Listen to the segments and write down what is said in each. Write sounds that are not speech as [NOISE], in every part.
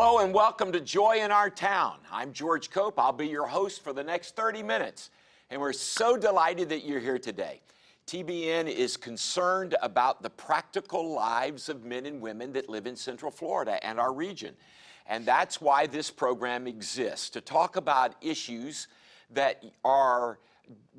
Hello and welcome to Joy in Our Town. I'm George Cope. I'll be your host for the next 30 minutes. And we're so delighted that you're here today. TBN is concerned about the practical lives of men and women that live in Central Florida and our region. And that's why this program exists, to talk about issues that are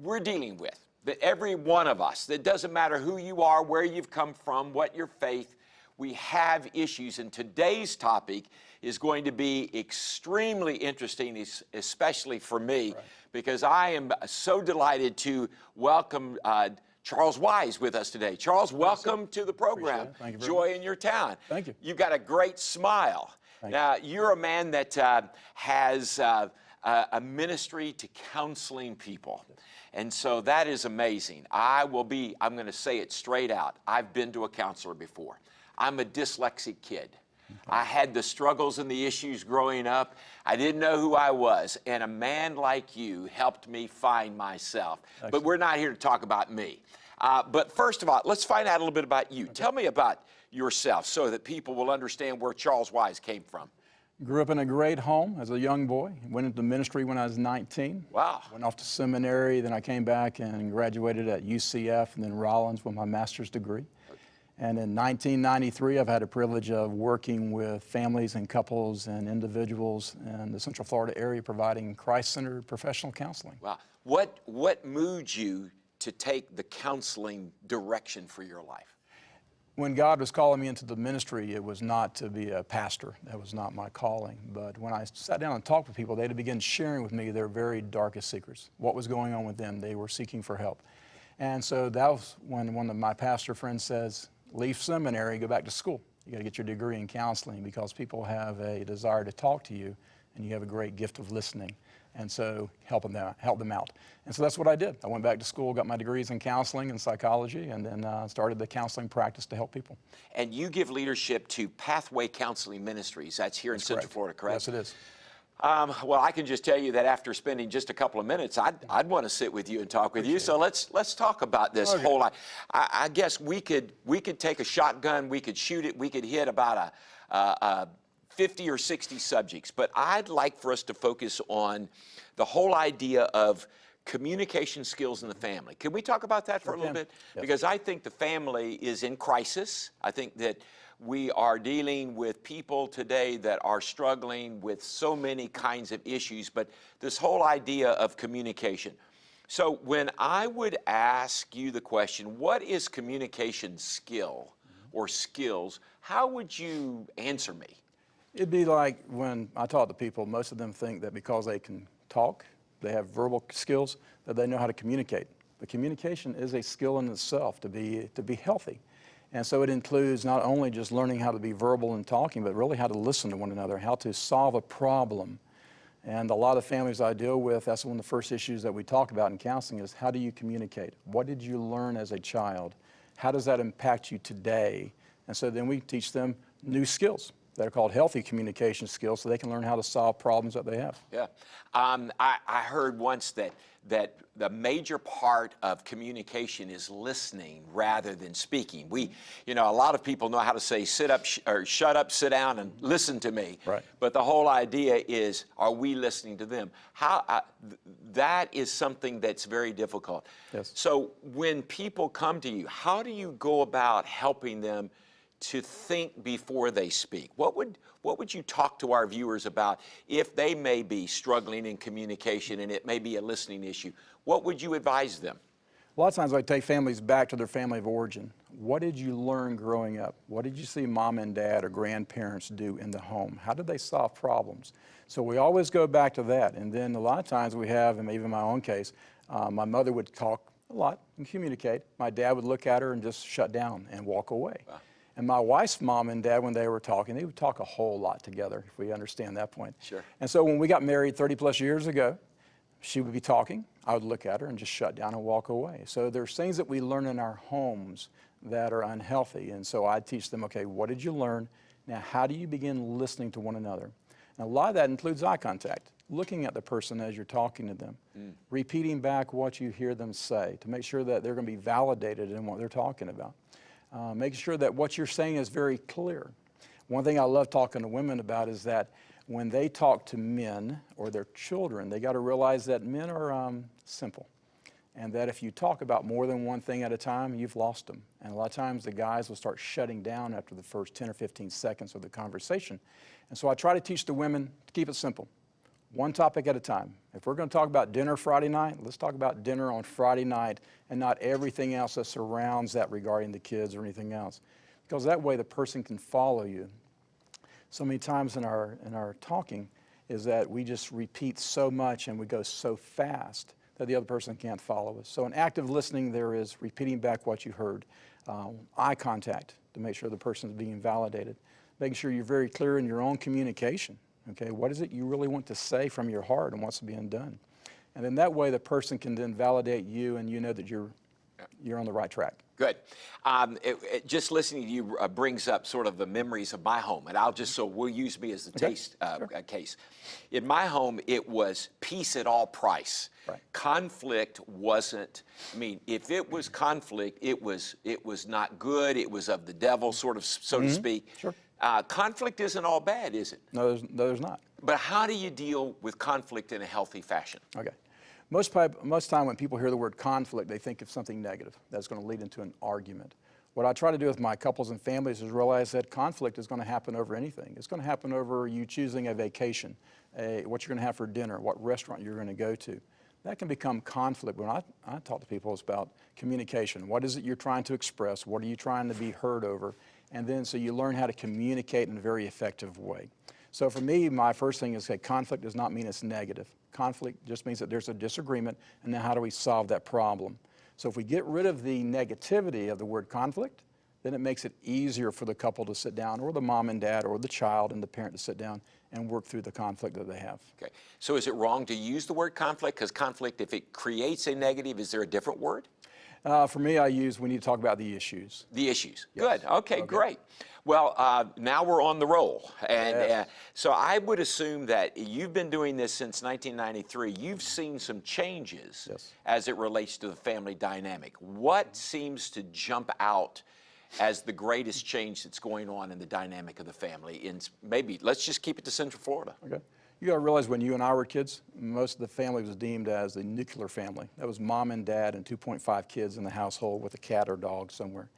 we're dealing with, that every one of us, that doesn't matter who you are, where you've come from, what your faith, we have issues. And today's topic is going to be extremely interesting, especially for me, right. because I am so delighted to welcome uh, Charles Wise with us today. Charles, welcome to the program, Joy in Your Town. Thank you. You've got a great smile. Thank now, you. are a man that uh, has uh, a ministry to counseling people. And so that is amazing. I will be, I'm going to say it straight out. I've been to a counselor before. I'm a dyslexic kid. I had the struggles and the issues growing up. I didn't know who I was. And a man like you helped me find myself. Excellent. But we're not here to talk about me. Uh, but first of all, let's find out a little bit about you. Okay. Tell me about yourself so that people will understand where Charles Wise came from. Grew up in a great home as a young boy. Went into ministry when I was 19. Wow. Went off to seminary. Then I came back and graduated at UCF and then Rollins with my master's degree. And in 1993, I've had a privilege of working with families and couples and individuals in the Central Florida area providing Christ-centered professional counseling. Wow. What, what moved you to take the counseling direction for your life? When God was calling me into the ministry, it was not to be a pastor. That was not my calling. But when I sat down and talked with people, they'd begin sharing with me their very darkest secrets. What was going on with them? They were seeking for help. And so that was when one of my pastor friends says, leave seminary, go back to school. You got to get your degree in counseling because people have a desire to talk to you and you have a great gift of listening. And so help them, out, help them out. And so that's what I did. I went back to school, got my degrees in counseling and psychology, and then uh, started the counseling practice to help people. And you give leadership to Pathway Counseling Ministries. That's here that's in Central Florida, correct? Yes, it is. Um, well, I can just tell you that after spending just a couple of minutes, I'd, I'd want to sit with you and talk with Appreciate you. So let's let's talk about this okay. whole. I, I, guess we could we could take a shotgun, we could shoot it, we could hit about a, a, a 50 or 60 subjects, but I'd like for us to focus on the whole idea of communication skills in the family. Can we talk about that for a little bit? Yes. Because I think the family is in crisis. I think that we are dealing with people today that are struggling with so many kinds of issues, but this whole idea of communication. So when I would ask you the question, what is communication skill or skills, how would you answer me? It'd be like when I talk to people, most of them think that because they can talk, they have verbal skills, that they know how to communicate. But communication is a skill in itself to be, to be healthy. And so it includes not only just learning how to be verbal and talking, but really how to listen to one another, how to solve a problem. And a lot of families I deal with, that's one of the first issues that we talk about in counseling is how do you communicate? What did you learn as a child? How does that impact you today? And so then we teach them new skills that are called healthy communication skills so they can learn how to solve problems that they have. Yeah. Um, I, I heard once that that the major part of communication is listening rather than speaking. We, you know, a lot of people know how to say sit up sh or shut up, sit down and listen to me. Right. But the whole idea is, are we listening to them? How, uh, th that is something that's very difficult. Yes. So when people come to you, how do you go about helping them to think before they speak. What would, what would you talk to our viewers about if they may be struggling in communication and it may be a listening issue? What would you advise them? A lot of times I take families back to their family of origin. What did you learn growing up? What did you see mom and dad or grandparents do in the home? How did they solve problems? So we always go back to that. And then a lot of times we have, and even my own case, uh, my mother would talk a lot and communicate. My dad would look at her and just shut down and walk away. Wow. And my wife's mom and dad, when they were talking, they would talk a whole lot together, if we understand that point. Sure. And so when we got married 30 plus years ago, she would be talking, I would look at her and just shut down and walk away. So there's things that we learn in our homes that are unhealthy. And so I teach them, okay, what did you learn? Now, how do you begin listening to one another? And a lot of that includes eye contact, looking at the person as you're talking to them, mm. repeating back what you hear them say to make sure that they're going to be validated in what they're talking about uh, making sure that what you're saying is very clear. One thing I love talking to women about is that when they talk to men or their children, they got to realize that men are um, simple. And that if you talk about more than one thing at a time, you've lost them. And a lot of times the guys will start shutting down after the first 10 or 15 seconds of the conversation. And so I try to teach the women to keep it simple one topic at a time. If we're going to talk about dinner Friday night, let's talk about dinner on Friday night and not everything else that surrounds that regarding the kids or anything else. Because that way the person can follow you. So many times in our, in our talking is that we just repeat so much and we go so fast that the other person can't follow us. So in active listening, there is repeating back what you heard, um, eye contact to make sure the person is being validated, making sure you're very clear in your own communication Okay, what is it you really want to say from your heart and what's being done? And then that way the person can then validate you and you know that you're, you're on the right track. Good. Um, it, it, just listening to you uh, brings up sort of the memories of my home, and I'll just so we'll use me as the Okay, taste uh, sure. uh, case. In my home, it was peace at all price. Right. Conflict wasn't. I mean, if it was conflict, it was it was not good. It was of the devil, sort of, so to speak. Mm-hmm. Sure. Uh, conflict isn't all bad, is it? No, there's, no, there's not. But how do you deal with conflict in a healthy fashion? Okay. Most, most time when people hear the word conflict, they think of something negative that's going to lead into an argument. What I try to do with my couples and families is realize that conflict is going to happen over anything. It's going to happen over you choosing a vacation, a, what you're going to have for dinner, what restaurant you're going to go to. That can become conflict. When I, I talk to people, it's about communication. What is it you're trying to express? What are you trying to be heard over? And then so you learn how to communicate in a very effective way. So for me, my first thing is that conflict does not mean it's negative. Conflict just means that there's a disagreement, and now how do we solve that problem? So if we get rid of the negativity of the word conflict, then it makes it easier for the couple to sit down, or the mom and dad, or the child and the parent to sit down and work through the conflict that they have. Okay. So is it wrong to use the word conflict? Because conflict, if it creates a negative, is there a different word? Uh, for me, I use, we need to talk about the issues. The issues. Yes. Good. Okay, great. Well, uh, now we're on the roll. And Yes. uh, so I would assume that you've been doing this since 1993. You've seen some changes Yes. as it relates to the family dynamic. What seems to jump out as the greatest change that's going on in the dynamic of the family? In maybe, let's just keep it to Central Florida. Okay. You got to realize when you and I were kids, most of the family was deemed as the nuclear family. That was mom and dad and 2.5 kids in the household with a cat or dog somewhere.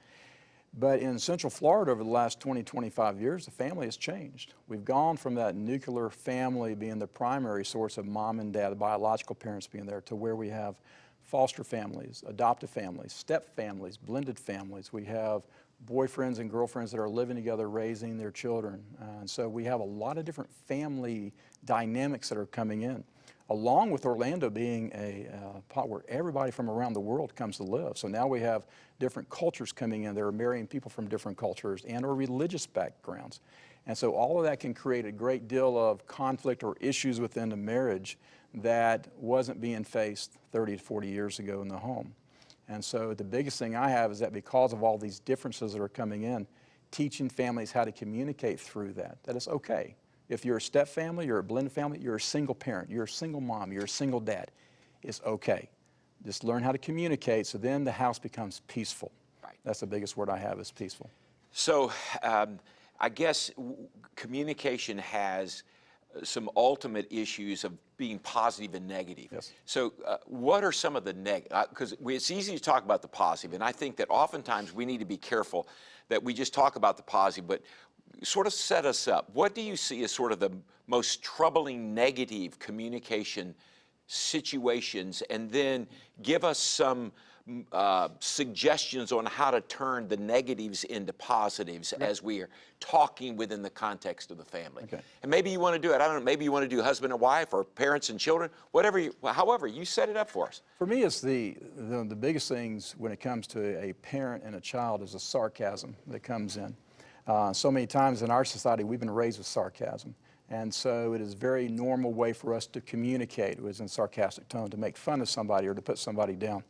But in Central Florida over the last 20, 25 years, the family has changed. We've gone from that nuclear family being the primary source of mom and dad, the biological parents being there, to where we have foster families, adoptive families, step families, blended families. We have boyfriends and girlfriends that are living together raising their children. Uh, and so we have a lot of different family dynamics that are coming in, along with Orlando being a uh, pot where everybody from around the world comes to live. So now we have different cultures coming in. They're marrying people from different cultures and or religious backgrounds. And so all of that can create a great deal of conflict or issues within the marriage that wasn't being faced 30 to 40 years ago in the home. And so the biggest thing I have is that because of all these differences that are coming in, teaching families how to communicate through that, that it's okay. If you're a step family, you're a blended family, you're a single parent, you're a single mom, you're a single dad, it's okay. Just learn how to communicate so then the house becomes peaceful. Right. That's the biggest word I have is peaceful. So um, I guess w- communication has some ultimate issues of being positive and negative. Yes. So uh, what are some of the negative? Because it's easy to talk about the positive, and I think that oftentimes we need to be careful that we just talk about the positive, but sort of set us up. What do you see as sort of the most troubling negative communication situations, and then give us some uh, suggestions on how to turn the negatives into positives as we are talking within the context of the family. Okay. And maybe you want to do it. I don't know. Maybe you want to do husband and wife, or parents and children, whatever. You, however, you set it up for us. For me, it's the, the, the biggest things when it comes to a parent and a child is the sarcasm that comes in. Uh, so many times in our society, we've been raised with sarcasm. And so it is a very normal way for us to communicate. It was in sarcastic tone, to make fun of somebody or to put somebody down.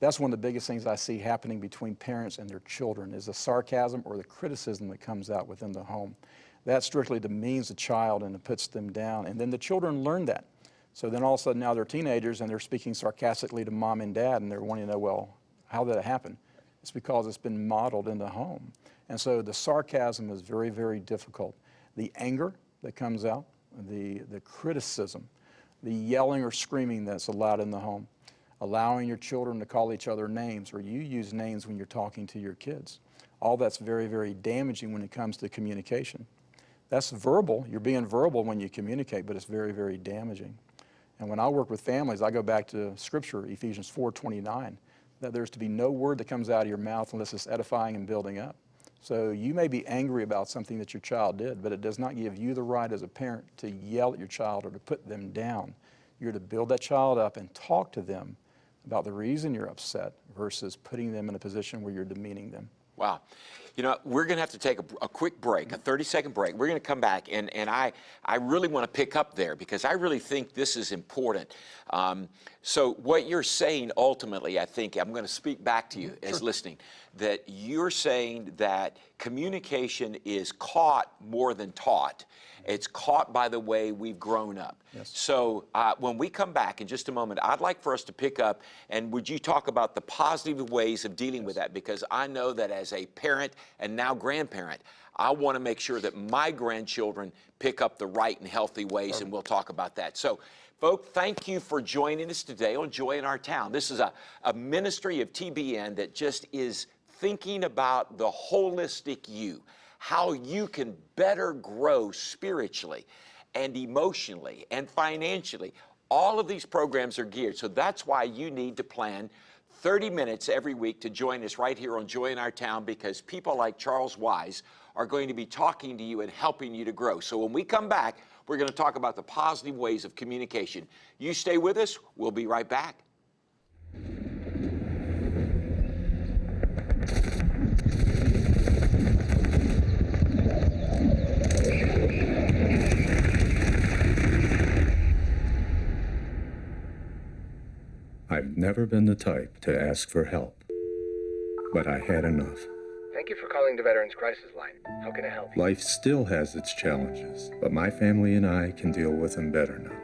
That's one of the biggest things I see happening between parents and their children is the sarcasm or the criticism that comes out within the home. That strictly demeans the child and it puts them down. And then the children learn that. So then all of a sudden now they're teenagers and they're speaking sarcastically to mom and dad and they're wanting to know, well, how did it happen? It's because it's been modeled in the home. And so the sarcasm is very, very difficult. The anger that comes out, the, the criticism, the yelling or screaming that's allowed in the home, allowing your children to call each other names, or you use names when you're talking to your kids. All that's very, very damaging when it comes to communication. That's verbal. You're being verbal when you communicate, but it's very, very damaging. And when I work with families, I go back to Scripture, Ephesians 4:29, that there's to be no word that comes out of your mouth unless it's edifying and building up. So you may be angry about something that your child did, but it does not give you the right as a parent to yell at your child or to put them down. You're to build that child up and talk to them about the reason you're upset versus putting them in a position where you're demeaning them. Wow. You know, we're going to have to take a, a quick break, a 30 second break. We're going to come back, and, and I, I really want to pick up there because I really think this is important. Um, so, what you're saying ultimately, I think, I'm going to speak back to you as listening, that you're saying that communication is caught more than taught. It's caught by the way we've grown up. Yes. So uh, when we come back in just a moment, I'd like for us to pick up and would you talk about the positive ways of dealing with that? Because I know that as a parent and now grandparent, I want to make sure that my grandchildren pick up the right and healthy ways, and we'll talk about that. So, folks, thank you for joining us today on Joy in Our Town. This is a, a ministry of TBN that just is thinking about the holistic you how you can better grow spiritually and emotionally and financially. All of these programs are geared. So that's why you need to plan 30 minutes every week to join us right here on Joy in Our Town because people like Charles Wise are going to be talking to you and helping you to grow. So when we come back, we're going to talk about the positive ways of communication. You stay with us. We'll be right back. I've never been the type to ask for help, but I had enough. Thank you for calling the Veterans Crisis Line. How can I help you? Life still has its challenges, but my family and I can deal with them better now.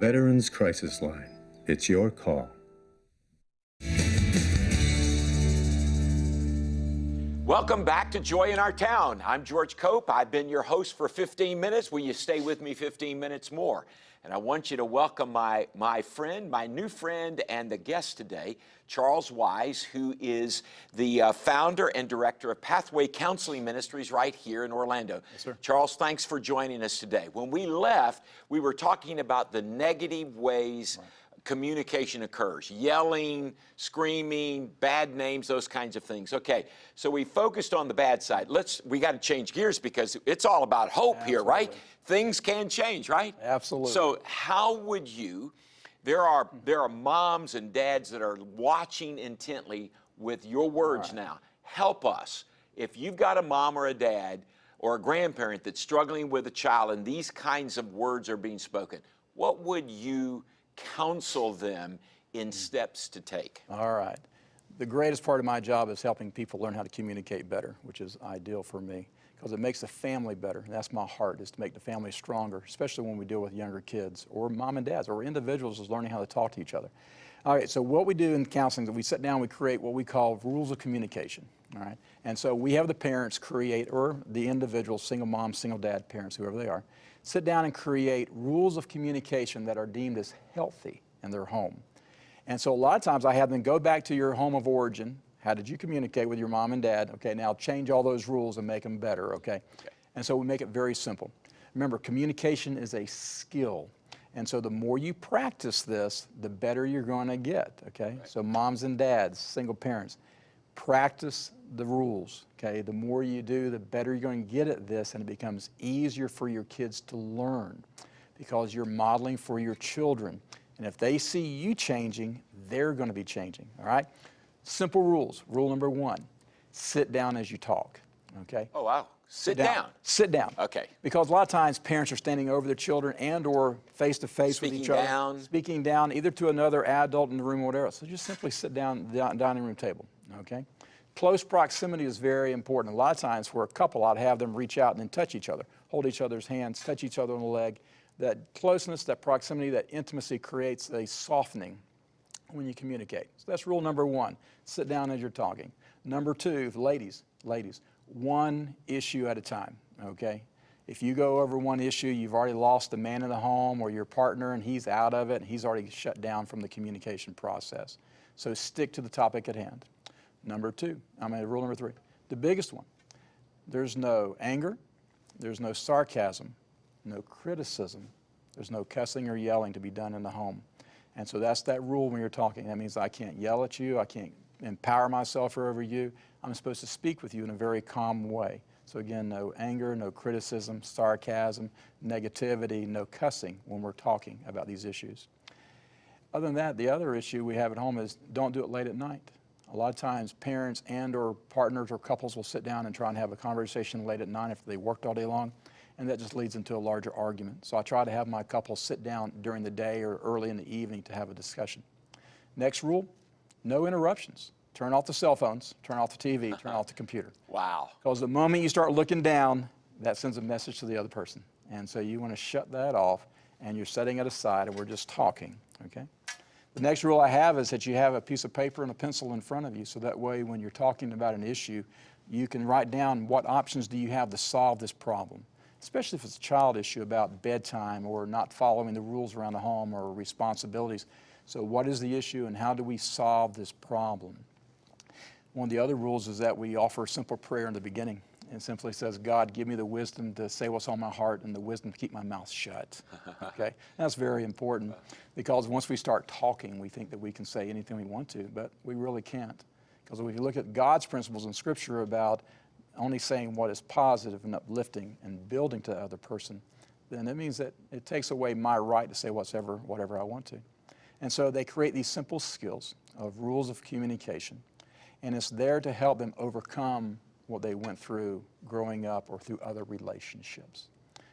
Veterans Crisis Line. It's your call. Welcome back to Joy in Our Town. I'm George Cope. I've been your host for 15 minutes. Will you stay with me 15 minutes more? And I want you to welcome my, my friend, my new friend, and the guest today, Charles Wise, who is the uh, founder and director of Pathway Counseling Ministries right here in Orlando. Yes. Charles, thanks for joining us today. When we left, we were talking about the negative ways communication occurs yelling, screaming, bad names, those kinds of things. Okay, so we focused on the bad side. Let's, we got to change gears because it's all about hope here, right? Things can change, right? Absolutely. So, how would you? There are there are moms and dads that are watching intently with your words now. Help us. If you've got a mom or a dad or a grandparent that's struggling with a child and these kinds of words are being spoken, what would you counsel them in mm. steps to take? All right. The greatest part of my job is helping people learn how to communicate better, which is ideal for me because it makes the family better. And that's my heart, is to make the family stronger, especially when we deal with younger kids or mom and dads or individuals is learning how to talk to each other. All right, so what we do in counseling is we sit down, we create what we call rules of communication. All right, and so we have the parents create, or the individual, single mom, single dad, parents, whoever they are, sit down and create rules of communication that are deemed as healthy in their home. And so a lot of times I have them go back to your home of origin. How did you communicate with your mom and dad? Okay, now change all those rules and make them better, okay? And so we make it very simple. Remember, communication is a skill. And so the more you practice this, the better you're going to get, okay? So moms and dads, single parents, practice the rules, okay? The more you do, the better you're going to get at this and it becomes easier for your kids to learn because you're modeling for your children. And if they see you changing, they're going to be changing, all right? Simple rules. Rule number one, sit down as you talk, okay? Oh wow. Sit, down. Sit down. Okay. Because a lot of times parents are standing over their children and or face to face with Speaking each other. Speaking down. Speaking down either to another adult in the room or whatever. So just simply sit down at the dining room table, okay? Close proximity is very important. A lot of times for a couple, I'd have them reach out and then touch each other, hold each other's hands, touch each other on the leg. That closeness, that proximity, that intimacy creates a softening when you communicate. So that's rule number one. Sit down as you're talking. Number two, ladies, ladies, one issue at a time, okay? If you go over one issue, you've already lost the man in the home or your partner and he's out of it and he's already shut down from the communication process. So stick to the topic at hand. Number two, I mean, rule number three, the biggest one, there's no anger, there's no sarcasm, no criticism, there's no cussing or yelling to be done in the home. And so that's that rule when you're talking. That means I can't yell at you, I can't empower myself over you. I'm supposed to speak with you in a very calm way. So again, no anger, no criticism, sarcasm, negativity, no cussing when we're talking about these issues. Other than that, the other issue we have at home is don't do it late at night. A lot of times parents and or partners or couples will sit down and try and have a conversation late at night after they worked all day long, and that just leads into a larger argument. So I try to have my couples sit down during the day or early in the evening to have a discussion. Next rule, no interruptions. Turn off the cell phones, turn off the TV, [LAUGHS] turn off the computer. Wow. Because the moment you start looking down, that sends a message to the other person. And so you want to shut that off and you're setting it aside and we're just talking, okay? The next rule I have is that you have a piece of paper and a pencil in front of you so that way when you're talking about an issue, you can write down what options do you have to solve this problem. Especially if it's a child issue about bedtime or not following the rules around the home or responsibilities. So what is the issue and how do we solve this problem? One of the other rules is that we offer a simple prayer in the beginning. It simply says, God, give me the wisdom to say what's on my heart and the wisdom to keep my mouth shut. [LAUGHS] Okay? That's very important because once we start talking, we think that we can say anything we want to, but we really can't. Because if you look at God's principles in Scripture about only saying what is positive and uplifting and building to the other person, then it means that it takes away my right to say whatever, whatever I want to. And so they create these simple skills of rules of communication and it's there to help them overcome what they went through growing up or through other relationships.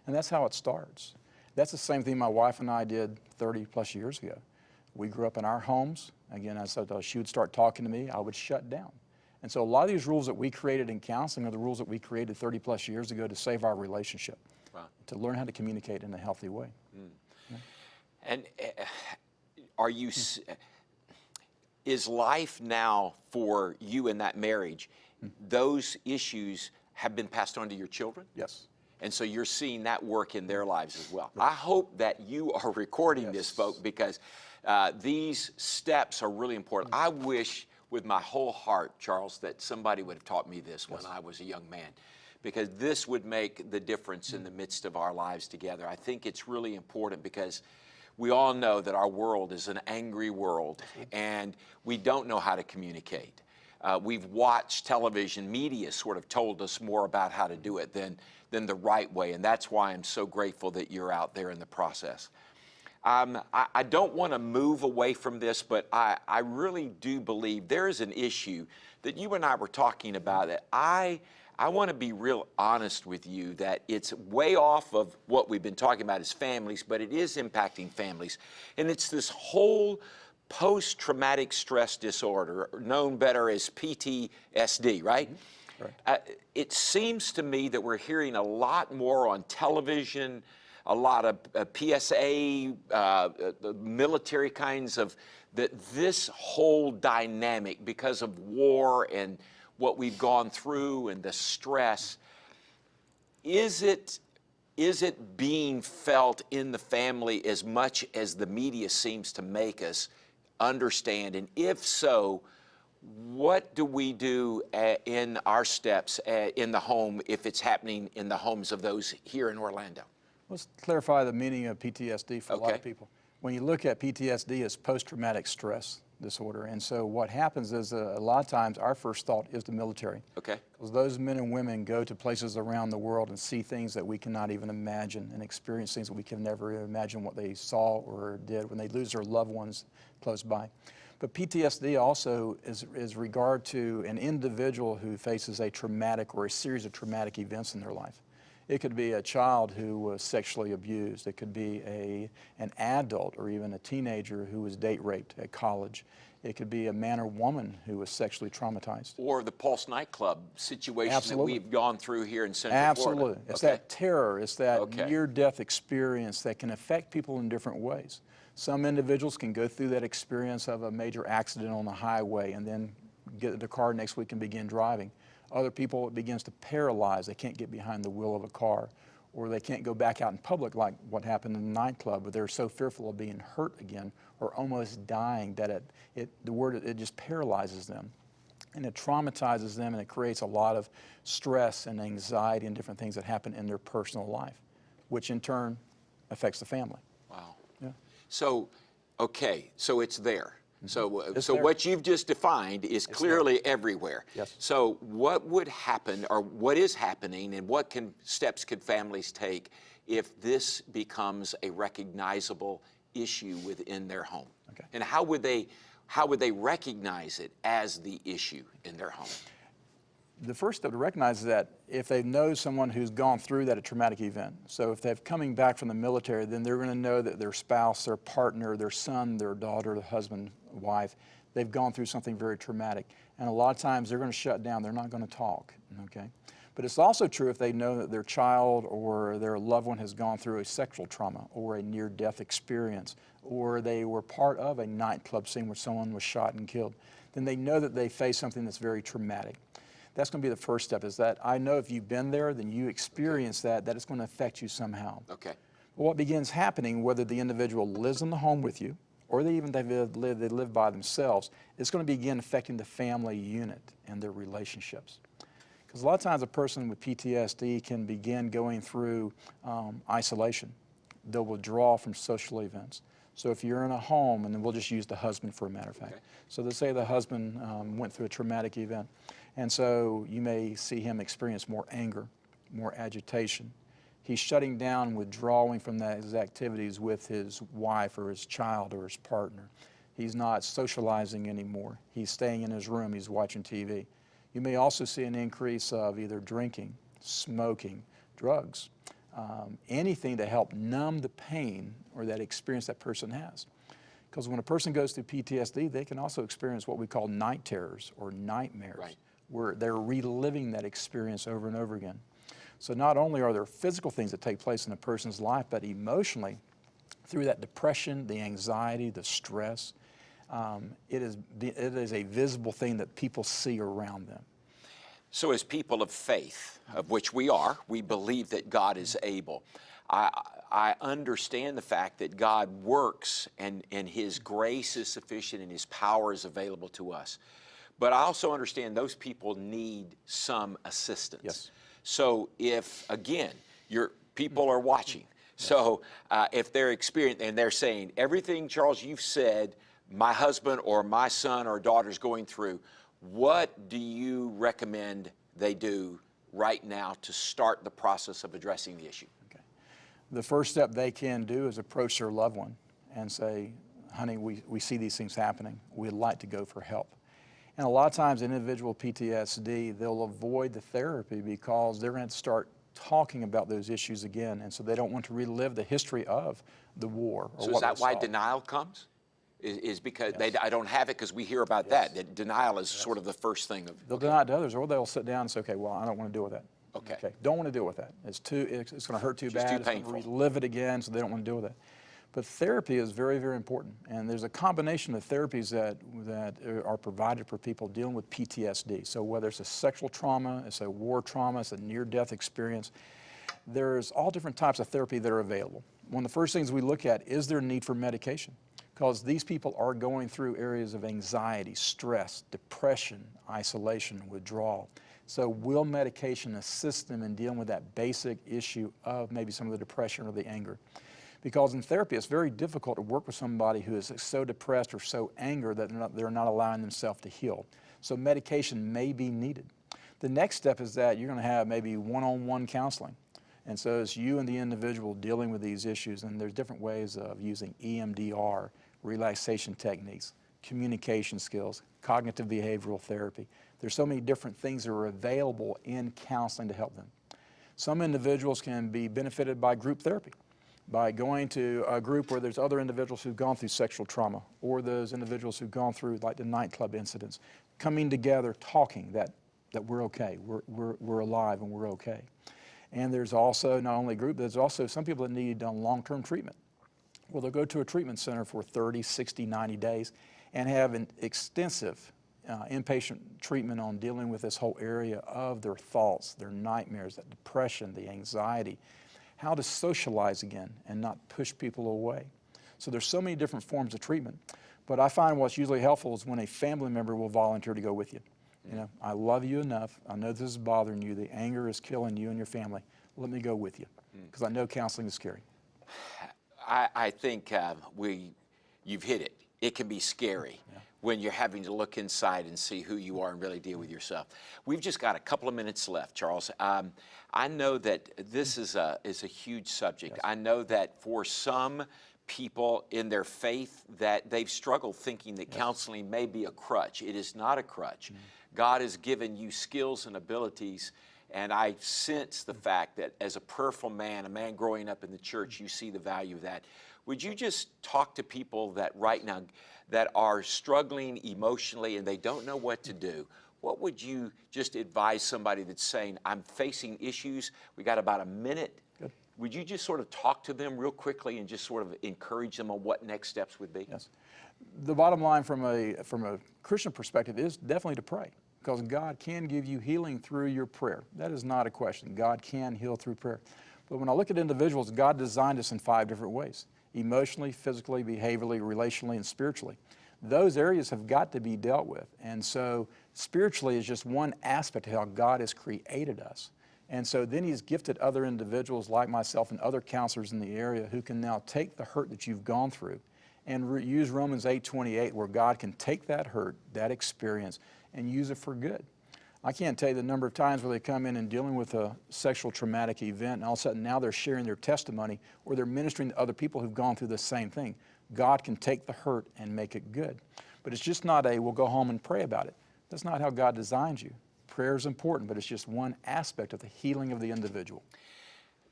And that's how it starts. That's the same thing my wife and I did 30 plus years ago. We grew up in our homes. Again, I said she would start talking to me, I would shut down. And so a lot of these rules that we created in counseling are the rules that we created 30 plus years ago to save our relationship, Wow. to learn how to communicate in a healthy way. And uh, are you, s- is life now for you in that marriage, those issues have been passed on to your children? Yes. And so you're seeing that work in their lives as well. I hope that you are [LAUGHS] recording this, Yes. folk, because uh, these steps are really important. I wish with my whole heart, Charles, that somebody would have taught me this when I was a young man, because this would make the difference in the midst of our lives together. I think it's really important because we all know that our world is an angry world and we don't know how to communicate. Uh, we've watched television, media sort of told us more about how to do it than, than the right way, and that's why I'm so grateful that you're out there in the process. Um, I, I don't want to move away from this, but I, I really do believe there is an issue that you and I were talking about that I, I want to be real honest with you that it's way off of what we've been talking about as families, but it is impacting families. And it's this whole post traumatic stress disorder, known better as PTSD, right? Uh, it seems to me that we're hearing a lot more on television, a lot of uh, PSA, uh, uh, military kinds of, that this whole dynamic, because of war and what we've gone through and the stress, is it is it being felt in the family as much as the media seems to make us understand? And if so, what do we do uh, in our steps uh, in the home if it's happening in the homes of those here in Orlando? Let's clarify the meaning of PTSD for a lot of people. When you look at PTSD, as post-traumatic stress disorder. And so what happens is uh, a lot of times our first thought is the military. Okay. Because those men and women go to places around the world and see things that we cannot even imagine and experience things that we can never imagine what they saw or did when they lose their loved ones close by. But PTSD also is, is regard to an individual who faces a traumatic or a series of traumatic events in their life. It could be a child who was sexually abused. It could be a, an adult or even a teenager who was date raped at college. It could be a man or woman who was sexually traumatized. Or the Pulse nightclub situation Absolutely. that we've gone through here in Central Absolutely. Florida. It's Okay. that terror, it's that Okay. near-death experience that can affect people in different ways. Some individuals can go through that experience of a major accident on the highway and then get in the car next week and begin driving. Other people, it begins to paralyze. They can't get behind the wheel of a car. Or they can't go back out in public like what happened in the nightclub, where they're so fearful of being hurt again or almost dying that it, it the word, it just paralyzes them and it traumatizes them and it creates a lot of stress and anxiety and different things that happen in their personal life, which in turn affects the family. Wow. Yeah. So, okay, so it's there. So, uh, It's so there. what you've just defined is clearly everywhere. Yes. So, what would happen, or what is happening, and what can steps could families take if this becomes a recognizable issue within their home? Okay. And how would they, how would they recognize it as the issue in their home? the first step to recognize is that if they know someone who's gone through that a traumatic event, so if they're coming back from the military, then they're going to know that their spouse, their partner, their son, their daughter, their husband, wife, they've gone through something very traumatic. And a lot of times they're going to shut down. They're not going to talk, okay? But it's also true if they know that their child or their loved one has gone through a sexual trauma or a near-death experience, or they were part of a nightclub scene where someone was shot and killed, then they know that they face something that's very traumatic. That's going to be the first step is that I know if you've been there, then you experience that, that it's going to affect you somehow. Okay. What begins happening, whether the individual lives in the home with you or they even they live, they live by themselves, it's going to begin affecting the family unit and their relationships. Because a lot of times a person with PTSD can begin going through um, isolation. They'll withdraw from social events. So if you're in a home, and then we'll just use the husband for a matter of fact. Okay. So let's say the husband um, went through a traumatic event, and so you may see him experience more anger, more agitation. He's shutting down, withdrawing from those activities with his wife or his child or his partner. He's not socializing anymore. He's staying in his room, he's watching TV. You may also see an increase of either drinking, smoking, drugs, um, anything to help numb the pain or that experience that person has. Because when a person goes through PTSD, they can also experience what we call night terrors or nightmares, Right. where they're reliving that experience over and over again. So not only are there physical things that take place in a person's life, but emotionally, through that depression, the anxiety, the stress, um, it, is, it is a visible thing that people see around them. So, as people of faith, of which we are, we believe that God is able. I, I understand the fact that God works and, and His grace is sufficient and His power is available to us. But I also understand those people need some assistance. Yes. So, if again, your people are watching, so uh, if they're experiencing and they're saying everything, Charles, you've said, my husband or my son or daughter's going through, what do you recommend they do right now to start the process of addressing the issue? Okay. The first step they can do is approach their loved one and say, honey, we, we see these things happening. We'd like to go for help. And a lot of times individual PTSD, they'll avoid the therapy because they're going to start talking about those issues again. And so they don't want to relive the history of the war. Or So is that why denial comes? Is, is because they, I don't have it because we hear about that. That denial is sort of the first thing of. They'll deny it to others, or they'll sit down and say, okay, well, I don't want to deal with that. Okay. Don't want to deal with that. It's too, it's, it's going to hurt too Just bad. too It's painful. relive it again, so they don't want to deal with it. But therapy is very, very important. And there's a combination of therapies that, that are provided for people dealing with PTSD. So whether it's a sexual trauma, it's a war trauma, it's a near-death experience, there's all different types of therapy that are available. One of the first things we look at is there a need for medication? Because these people are going through areas of anxiety, stress, depression, isolation, withdrawal. So will medication assist them in dealing with that basic issue of maybe some of the depression or the anger? Because in therapy, it's very difficult to work with somebody who is so depressed or so angry that they're not, they're not allowing themselves to heal. So medication may be needed. The next step is that you're going to have maybe one-on-one counseling. And so it's you and the individual dealing with these issues, and there's different ways of using EMDR, relaxation techniques, communication skills, cognitive behavioral therapy. There's so many different things that are available in counseling to help them. Some individuals can be benefited by group therapy, by going to a group where there's other individuals who've gone through sexual trauma, or those individuals who've gone through like the nightclub incidents, coming together, talking that, that we're okay, we're, we're, we're alive and we're okay. And there's also not only a group, there's also some people that need um, long-term treatment. Well, they'll go to a treatment center for 30, 60, 90 days and have an extensive uh, inpatient treatment on dealing with this whole area of their thoughts, their nightmares, that depression, the anxiety, how to socialize again and not push people away. So there's so many different forms of treatment. But I find what's usually helpful is when a family member will volunteer to go with you. You know, I love you enough. I know this is bothering you. The anger is killing you and your family. Let me go with you because I know counseling is scary. [SIGHS] I, I think uh, we, you've hit it. It can be scary when you're having to look inside and see who you are and really deal with yourself. We've just got a couple of minutes left, Charles. Um, I know that this is a, is a huge subject. I know that for some people in their faith that they've struggled thinking that counseling may be a crutch. It is not a crutch. Mm-hmm. God has given you skills and abilities and I sense the mm-hmm. fact that as a prayerful man, a man growing up in the church, mm-hmm. you see the value of that. Would you just talk to people that right now that are struggling emotionally and they don't know what to do? What would you just advise somebody that's saying, I'm facing issues? We got about a minute. Would you just sort of talk to them real quickly and just sort of encourage them on what next steps would be? Yes. The bottom line from a, from a Christian perspective is definitely to pray because God can give you healing through your prayer. That is not a question. God can heal through prayer. But when I look at individuals, God designed us in five different ways emotionally, physically, behaviorally, relationally, and spiritually. Those areas have got to be dealt with. And so, spiritually is just one aspect of how God has created us. And so then he's gifted other individuals like myself and other counselors in the area who can now take the hurt that you've gone through and use Romans 8:28 where God can take that hurt, that experience and use it for good. I can't tell you the number of times where they come in and dealing with a sexual traumatic event and all of a sudden now they're sharing their testimony or they're ministering to other people who've gone through the same thing. God can take the hurt and make it good. But it's just not a we'll go home and pray about it. That's not how God designed you. Prayer is important, but it's just one aspect of the healing of the individual.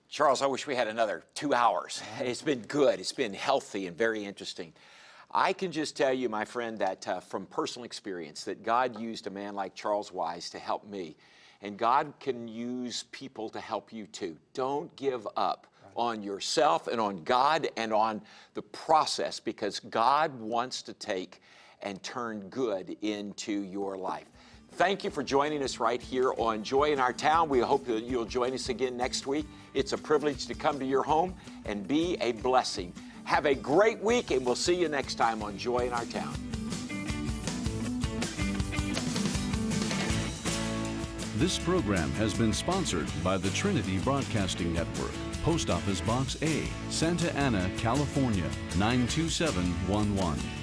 Charles, I wish we had another two hours. [LAUGHS] It's been good, it's been healthy and very interesting. I can just tell you, my friend, that uh, from personal experience, that God used a man like Charles Wise to help me. And God can use people to help you too. Don't give up on yourself and on God and on the process because God wants to take and turn good into your life. Thank you for joining us right here on Joy in Our Town. We hope that you'll join us again next week. It's a privilege to come to your home and be a blessing. Have a great week, and we'll see you next time on Joy in Our Town. This program has been sponsored by the Trinity Broadcasting Network, Post Office Box A, Santa Ana, California 92711.